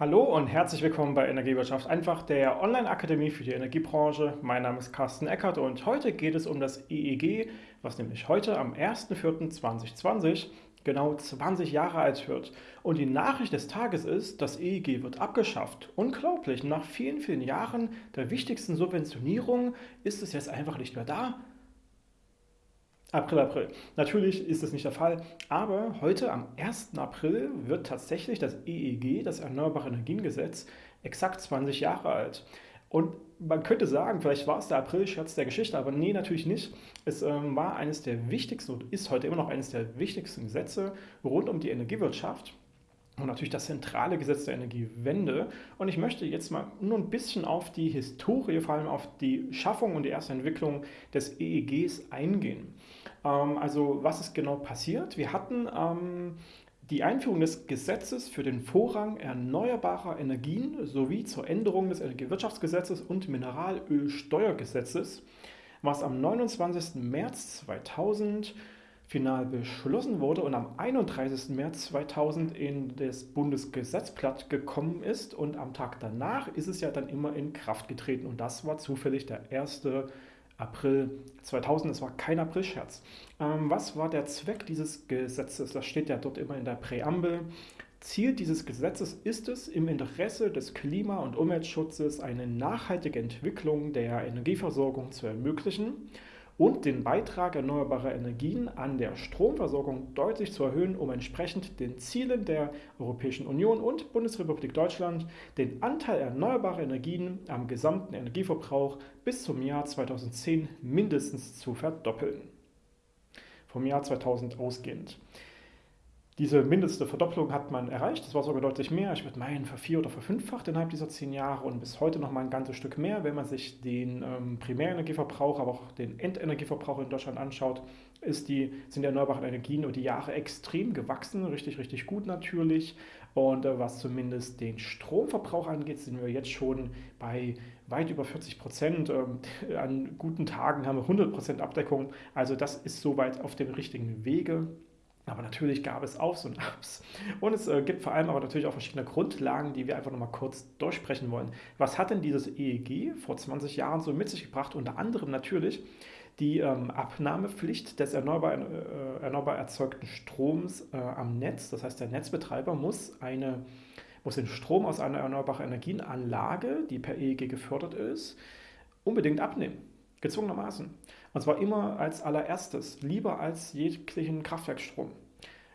Hallo und herzlich willkommen bei Energiewirtschaft einfach, der Online-Akademie für die Energiebranche. Mein Name ist Carsten Eckert und heute geht es um das EEG, was nämlich heute am 1.4.2020 genau 20 Jahre alt wird. Und die Nachricht des Tages ist, das EEG wird abgeschafft. Unglaublich, nach vielen, vielen Jahren der wichtigsten Subventionierung ist es jetzt einfach nicht mehr da. April, April. Natürlich ist das nicht der Fall, aber heute am 1. April wird tatsächlich das EEG, das Erneuerbare Energiengesetz, exakt 20 Jahre alt. Und man könnte sagen, vielleicht war es der April-Scherz der Geschichte, aber nee, natürlich nicht. Es ähm, war eines der wichtigsten und ist heute immer noch eines der wichtigsten Gesetze rund um die Energiewirtschaft und natürlich das zentrale Gesetz der Energiewende. Und ich möchte jetzt mal nur ein bisschen auf die Historie, vor allem auf die Schaffung und die erste Entwicklung des EEGs eingehen. Ähm, also was ist genau passiert? Wir hatten ähm, die Einführung des Gesetzes für den Vorrang erneuerbarer Energien sowie zur Änderung des Energiewirtschaftsgesetzes und Mineralölsteuergesetzes, was am 29. März 2000 final beschlossen wurde und am 31. März 2000 in das Bundesgesetzblatt gekommen ist und am Tag danach ist es ja dann immer in Kraft getreten und das war zufällig der 1. April 2000, es war kein Aprilscherz. Ähm, was war der Zweck dieses Gesetzes? Das steht ja dort immer in der Präambel. Ziel dieses Gesetzes ist es, im Interesse des Klima- und Umweltschutzes eine nachhaltige Entwicklung der Energieversorgung zu ermöglichen und den Beitrag erneuerbarer Energien an der Stromversorgung deutlich zu erhöhen, um entsprechend den Zielen der Europäischen Union und Bundesrepublik Deutschland den Anteil erneuerbarer Energien am gesamten Energieverbrauch bis zum Jahr 2010 mindestens zu verdoppeln. Vom Jahr 2000 ausgehend. Diese mindeste Verdopplung hat man erreicht, das war sogar deutlich mehr. Ich würde meinen, vervier- oder verfünffacht innerhalb dieser zehn Jahre und bis heute noch mal ein ganzes Stück mehr. Wenn man sich den ähm, Primärenergieverbrauch, aber auch den Endenergieverbrauch in Deutschland anschaut, ist die, sind die erneuerbaren Energien über die Jahre extrem gewachsen, richtig, richtig gut natürlich. Und äh, was zumindest den Stromverbrauch angeht, sind wir jetzt schon bei weit über 40 Prozent. Ähm, an guten Tagen haben wir 100 Prozent Abdeckung. Also das ist soweit auf dem richtigen Wege. Aber natürlich gab es Aufs und Abs. Und es äh, gibt vor allem aber natürlich auch verschiedene Grundlagen, die wir einfach nochmal kurz durchsprechen wollen. Was hat denn dieses EEG vor 20 Jahren so mit sich gebracht? Unter anderem natürlich die ähm, Abnahmepflicht des erneuerbar, äh, erneuerbar erzeugten Stroms äh, am Netz. Das heißt, der Netzbetreiber muss, eine, muss den Strom aus einer erneuerbaren Energienanlage, die per EEG gefördert ist, unbedingt abnehmen. Gezwungenermaßen. Und zwar immer als allererstes, lieber als jeglichen Kraftwerkstrom.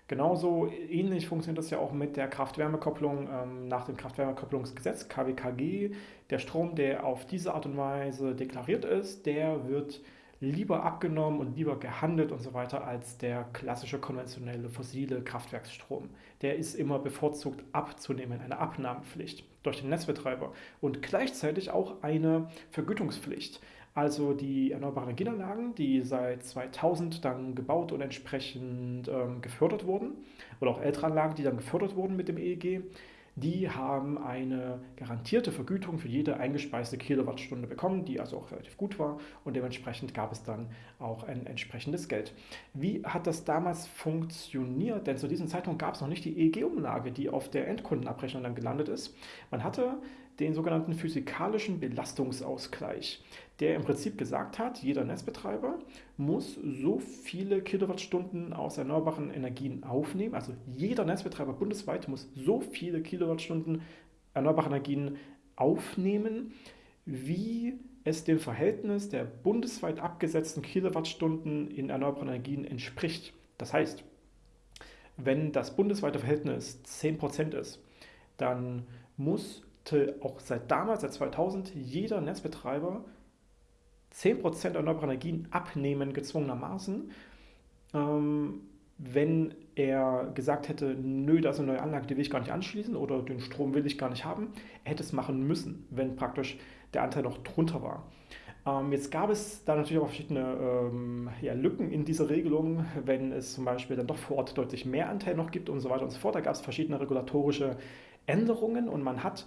Genauso ähnlich funktioniert das ja auch mit der Kraft-Wärme-Kopplung ähm, nach dem Kraft-Wärme-Kopplungsgesetz KWKG. Der Strom, der auf diese Art und Weise deklariert ist, der wird lieber abgenommen und lieber gehandelt und so weiter als der klassische konventionelle fossile Kraftwerksstrom. Der ist immer bevorzugt abzunehmen, eine Abnahmepflicht durch den Netzbetreiber und gleichzeitig auch eine Vergütungspflicht. Also die erneuerbaren Energieanlagen, die seit 2000 dann gebaut und entsprechend ähm, gefördert wurden, oder auch ältere Anlagen, die dann gefördert wurden mit dem EEG, die haben eine garantierte Vergütung für jede eingespeiste Kilowattstunde bekommen, die also auch relativ gut war und dementsprechend gab es dann auch ein entsprechendes Geld. Wie hat das damals funktioniert? Denn zu diesem Zeitpunkt gab es noch nicht die EEG-Umlage, die auf der Endkundenabrechnung dann gelandet ist. Man hatte den sogenannten physikalischen Belastungsausgleich, der im Prinzip gesagt hat, jeder Netzbetreiber muss so viele Kilowattstunden aus erneuerbaren Energien aufnehmen. Also jeder Netzbetreiber bundesweit muss so viele Kilowattstunden erneuerbare Energien aufnehmen, wie es dem Verhältnis der bundesweit abgesetzten Kilowattstunden in erneuerbaren Energien entspricht. Das heißt, wenn das bundesweite Verhältnis 10% ist, dann muss auch seit damals, seit 2000, jeder Netzbetreiber 10% erneuerbare Energien abnehmen, gezwungenermaßen. Ähm, wenn er gesagt hätte, nö, da ist eine neue Anlage, die will ich gar nicht anschließen oder den Strom will ich gar nicht haben, er hätte es machen müssen, wenn praktisch der Anteil noch drunter war. Ähm, jetzt gab es da natürlich auch verschiedene ähm, ja, Lücken in dieser Regelung, wenn es zum Beispiel dann doch vor Ort deutlich mehr Anteil noch gibt und so weiter und so fort. Da gab es verschiedene regulatorische Änderungen und man hat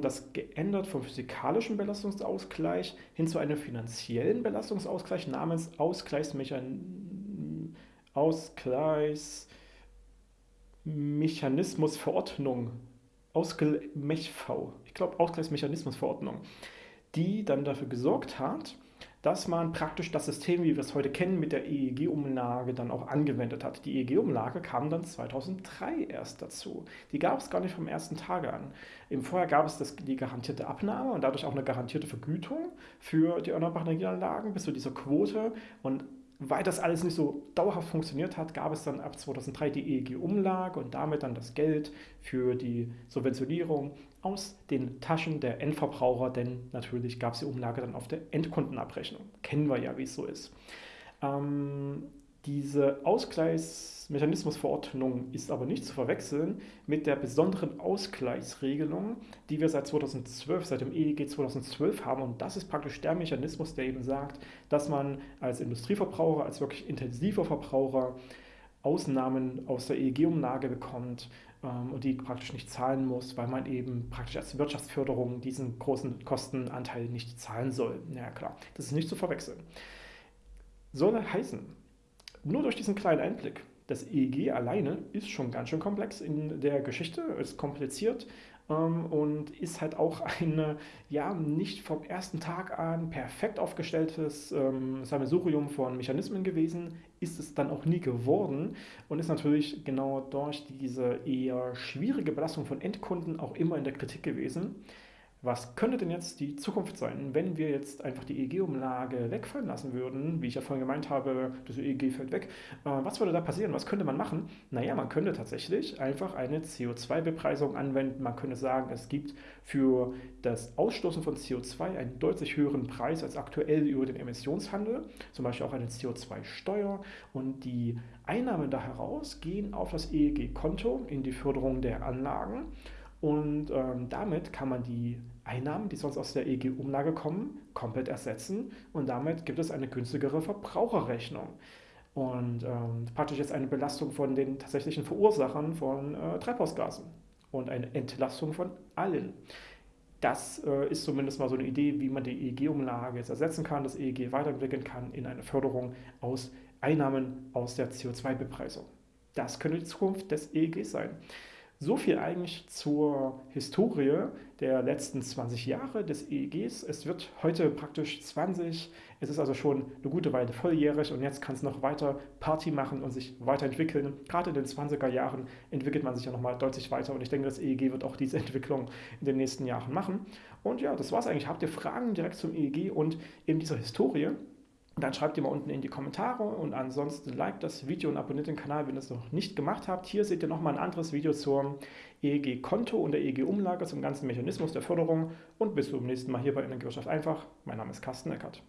das geändert vom physikalischen Belastungsausgleich hin zu einem finanziellen Belastungsausgleich namens Ausgleichsmechanismus Ausgleichsmechanismusverordnung Ausgleich-MECHV, ich glaube Ausgleichsmechanismusverordnung, die dann dafür gesorgt hat, dass man praktisch das System, wie wir es heute kennen, mit der EEG-Umlage dann auch angewendet hat. Die EEG-Umlage kam dann 2003 erst dazu. Die gab es gar nicht vom ersten Tage an. Im Vorjahr gab es das, die garantierte Abnahme und dadurch auch eine garantierte Vergütung für die erneuerbaren Energieanlagen bis zu dieser Quote. Und weil das alles nicht so dauerhaft funktioniert hat, gab es dann ab 2003 die EEG-Umlage und damit dann das Geld für die Subventionierung aus den Taschen der Endverbraucher, denn natürlich gab es die Umlage dann auf der Endkundenabrechnung. Kennen wir ja, wie es so ist. Ähm, diese Ausgleichsmechanismusverordnung ist aber nicht zu verwechseln mit der besonderen Ausgleichsregelung, die wir seit 2012, seit dem EEG 2012 haben. Und das ist praktisch der Mechanismus, der eben sagt, dass man als Industrieverbraucher, als wirklich intensiver Verbraucher Ausnahmen aus der EEG-Umlage bekommt und die praktisch nicht zahlen muss, weil man eben praktisch als Wirtschaftsförderung diesen großen Kostenanteil nicht zahlen soll. Ja klar, das ist nicht zu verwechseln. Soll heißen, nur durch diesen kleinen Einblick, das EEG alleine ist schon ganz schön komplex in der Geschichte, ist kompliziert ähm, und ist halt auch ein ja, nicht vom ersten Tag an perfekt aufgestelltes ähm, Sammelsurium von Mechanismen gewesen, ist es dann auch nie geworden und ist natürlich genau durch diese eher schwierige Belastung von Endkunden auch immer in der Kritik gewesen was könnte denn jetzt die Zukunft sein, wenn wir jetzt einfach die EEG-Umlage wegfallen lassen würden? Wie ich ja vorhin gemeint habe, das EEG fällt weg. Äh, was würde da passieren? Was könnte man machen? Naja, man könnte tatsächlich einfach eine CO2-Bepreisung anwenden. Man könnte sagen, es gibt für das Ausstoßen von CO2 einen deutlich höheren Preis als aktuell über den Emissionshandel, zum Beispiel auch eine CO2-Steuer. Und die Einnahmen da heraus gehen auf das EEG-Konto in die Förderung der Anlagen. Und ähm, damit kann man die Einnahmen, die sonst aus der EEG-Umlage kommen, komplett ersetzen und damit gibt es eine günstigere Verbraucherrechnung. Und ähm, praktisch jetzt eine Belastung von den tatsächlichen Verursachern von äh, Treibhausgasen und eine Entlastung von allen. Das äh, ist zumindest mal so eine Idee, wie man die EEG-Umlage jetzt ersetzen kann, das EEG weiterentwickeln kann in eine Förderung aus Einnahmen aus der CO2-Bepreisung. Das könnte die Zukunft des EEG sein. So viel eigentlich zur Historie der letzten 20 Jahre des EEGs. Es wird heute praktisch 20, es ist also schon eine gute Weile volljährig und jetzt kann es noch weiter Party machen und sich weiterentwickeln. Gerade in den 20er Jahren entwickelt man sich ja nochmal deutlich weiter und ich denke, das EEG wird auch diese Entwicklung in den nächsten Jahren machen. Und ja, das war es eigentlich. Habt ihr Fragen direkt zum EEG und eben dieser Historie? Dann schreibt ihr mal unten in die Kommentare und ansonsten liked das Video und abonniert den Kanal, wenn ihr es noch nicht gemacht habt. Hier seht ihr nochmal ein anderes Video zum EEG-Konto und der EEG-Umlage, zum ganzen Mechanismus der Förderung und bis zum nächsten Mal hier bei Energiewirtschaft einfach. Mein Name ist Carsten Eckert.